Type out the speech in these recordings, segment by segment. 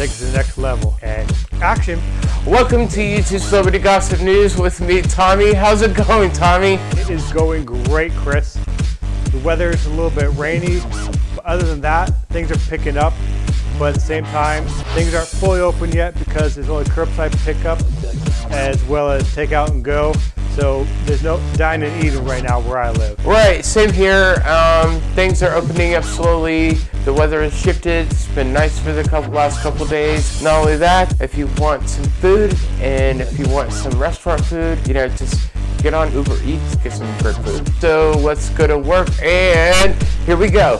take it to the next level. And action. Welcome to YouTube Celebrity Gossip News with me, Tommy. How's it going, Tommy? It is going great, Chris. The weather is a little bit rainy, but other than that, things are picking up. But at the same time, things aren't fully open yet because there's only curbside pickup as well as take out and go. So there's no dining eating right now where I live. Right, same here. Um, things are opening up slowly. The weather has shifted. It's been nice for the couple, last couple days. Not only that, if you want some food and if you want some restaurant food, you know, just get on Uber Eats, get some great food. So let's go to work and here we go.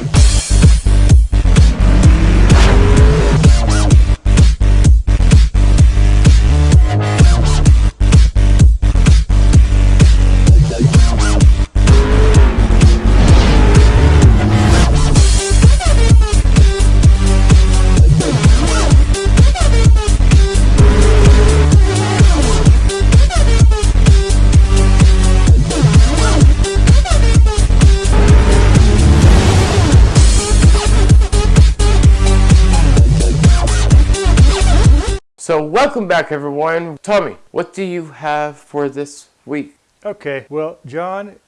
So welcome back everyone. Tommy, what do you have for this week? Okay, well, John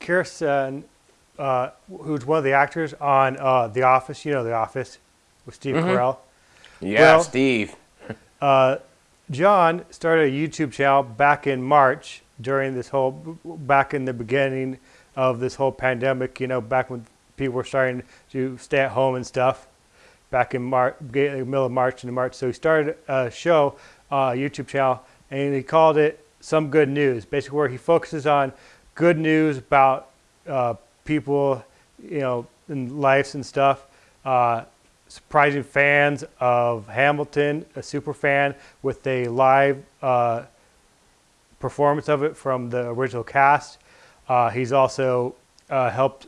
Kirsten, uh, who's one of the actors on uh, The Office, you know The Office, with Steve Mhm. Carell. Yeah, Well- Steve. Uh, John started a YouTube channel back in March during this whole, back in the beginning of this whole pandemic, you know, back when people were starting to stay at home and stuff, back in March, middle of March into March. So he started a show, uh, YouTube channel, and he called it Some Good News, basically where he focuses on good news about uh, people, you know, in lives and stuff. Uh, surprising fans of Hamilton, a super fan, with a live uh, performance of it from the original cast. Uh, he's also uh, helped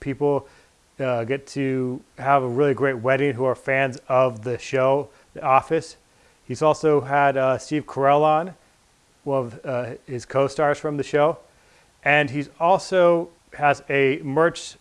people uh, get to have a really great wedding who are fans of the show, The Office. He's also had uh, Steve Carell on, one of uh, his co-stars from the show, and he's also has a merch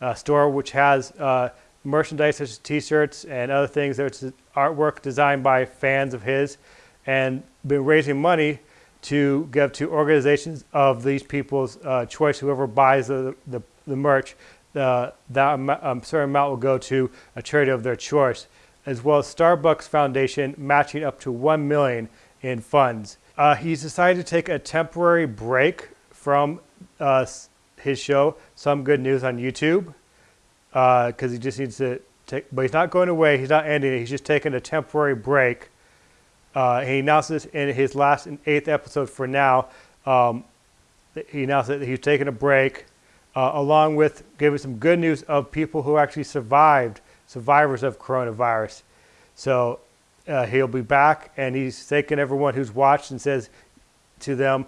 uh, store which has uh, merchandise such as T-shirts and other things. There's artwork designed by fans of his, and been raising money to give to organizations of these people's uh, choice. Whoever buys the the, the merch, uh, that um, certain amount will go to a charity of their choice, as well as Starbucks Foundation matching up to one million in funds. Uh, he's decided to take a temporary break from uh, his show, Some Good News on YouTube, because he just needs to take. But he's not going away. He's not ending it. He's just taking a temporary break. Uh, he announced this in his last and eighth episode for now. Um, he announced that he's taking a break, uh, along with giving some good news of people who actually survived, survivors of coronavirus. So uh, he'll be back, and he's thanking everyone who's watched and says to them,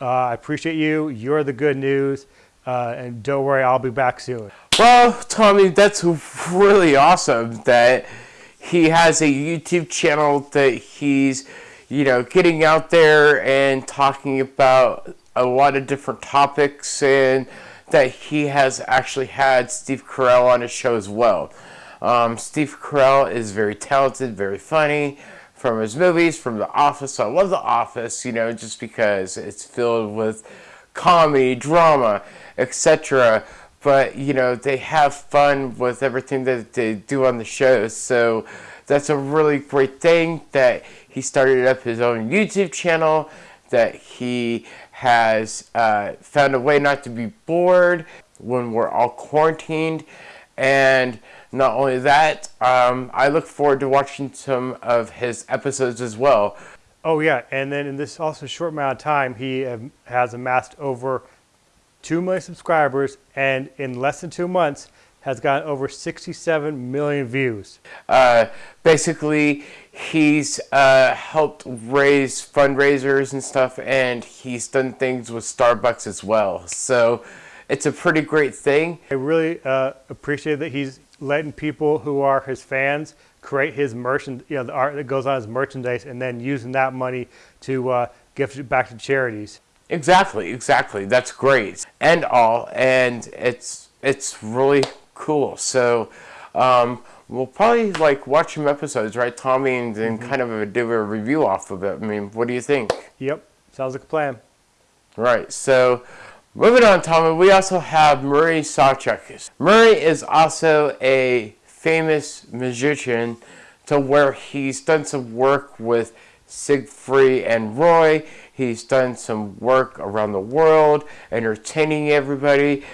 uh, "I appreciate you. You're the good news, uh, and don't worry, I'll be back soon." Well, Tommy, that's really awesome that he has a YouTube channel that he's, you know, getting out there and talking about a lot of different topics and that he has actually had Steve Carell on his show as well. Um, Steve Carell is very talented, very funny from his movies, from The Office. I love The Office, you know, just because it's filled with comedy, drama, etc. But, you know, they have fun with everything that they do on the show. So that's a really great thing that he started up his own YouTube channel, that he has uh, found a way not to be bored when we're all quarantined. And not only that, um, I look forward to watching some of his episodes as well. Oh yeah, and then in this also short amount of time, he has amassed over two million subscribers, and in less than two months, has gotten over 67 million views. Uh, basically, he's uh, helped raise fundraisers and stuff, and he's done things with Starbucks as well. So it's a pretty great thing. I really uh, appreciate that he's letting people who are his fans create his merchant, you know, the art that goes on his merchandise, and then using that money to uh, gift it back to charities. Exactly, exactly. That's great and all, and it's it's really cool. So um, we'll probably like watch some episodes, right, Tommy, and then kind of do a review off of it. I mean, what do you think? Yep, sounds like a plan. Right. So, moving on, Tommy, we also have Murray Sawchuk. Murray is also a famous magician to where he's done some work with Siegfried and Roy. He's done some work around the world, entertaining everybody.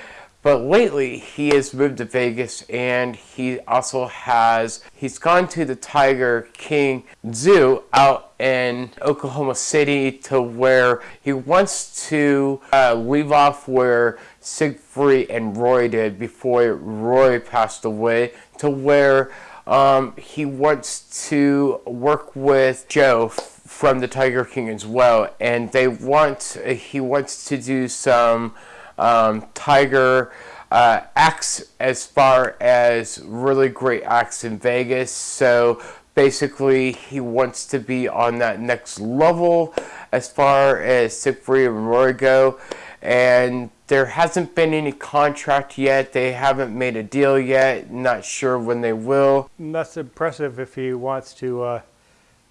But lately, he has moved to Vegas and he also has, he's gone to the Tiger King Zoo out in Oklahoma City to where he wants to uh, leave off where Siegfried and Roy did before Roy passed away to where um, he wants to work with Joe from the Tiger King as well, and they want he wants to do some um, Tiger uh, acts as far as really great acts in Vegas. So basically, he wants to be on that next level as far as Siegfried and Roy go. And there hasn't been any contract yet. They haven't made a deal yet. Not sure when they will. That's impressive if he wants to uh,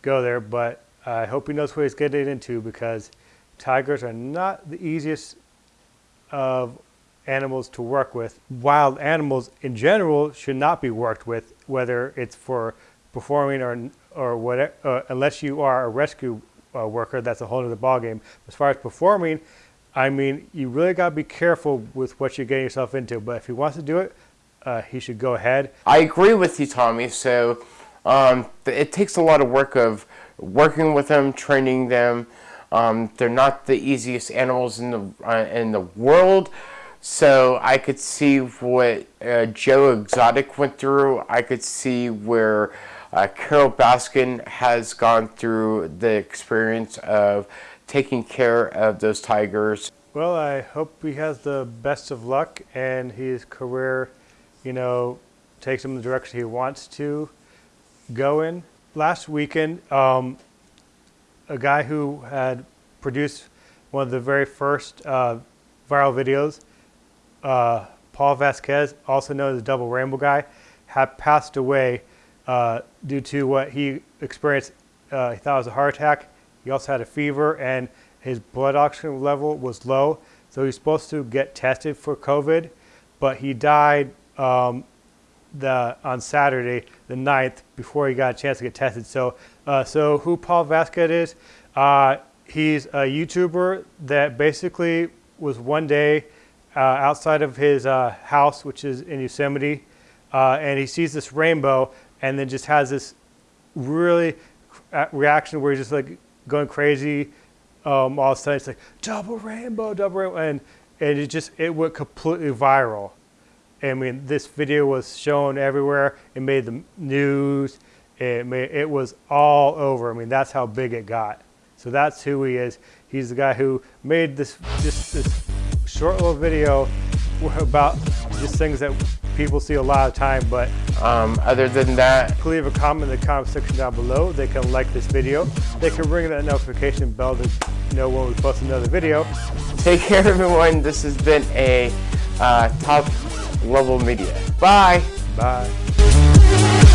go there, but I hope he knows what he's getting into because tigers are not the easiest of animals to work with. Wild animals in general should not be worked with, whether it's for performing or or whatever, uh, unless you are a rescue uh, worker. That's a whole other ballgame. As far as performing, I mean, you really got to be careful with what you're getting yourself into. But if he wants to do it, uh, he should go ahead. I agree with you, Tommy. So um, it takes a lot of work of working with them, training them. Um, they're not the easiest animals in the uh, in the world. So I could see what uh, Joe Exotic went through. I could see where uh, Carole Baskin has gone through the experience of taking care of those tigers. Well, I hope he has the best of luck and his career, you know, takes him in the direction he wants to go in. Last weekend, um, a guy who had produced one of the very first uh, viral videos uh, Paul Vasquez, also known as the Double Rainbow Guy, had passed away uh, due to what he experienced. Uh, he thought was a heart attack. He also had a fever, and his blood oxygen level was low. So he's supposed to get tested for COVID, but he died um, the on Saturday, the 9th, before he got a chance to get tested. So, uh, so who Paul Vasquez is? Uh, he's a YouTuber that basically was one day uh, outside of his uh, house, which is in Yosemite, uh, and he sees this rainbow and then just has this really reaction where he's just like going crazy. Um, all of a sudden, it's like double rainbow, double rainbow, and and it just it went completely viral. I mean, this video was shown everywhere. It made the news. It it was all over. I mean, that's how big it got. So that's who he is. He's the guy who made this this, this short little video about just things that people see a lot of time, but um, other than that, please leave a comment in the comment section down below. They can like this video. They can ring that notification bell to know when we post another video. Take care, everyone. This has been a uh, top level media. Bye. Bye.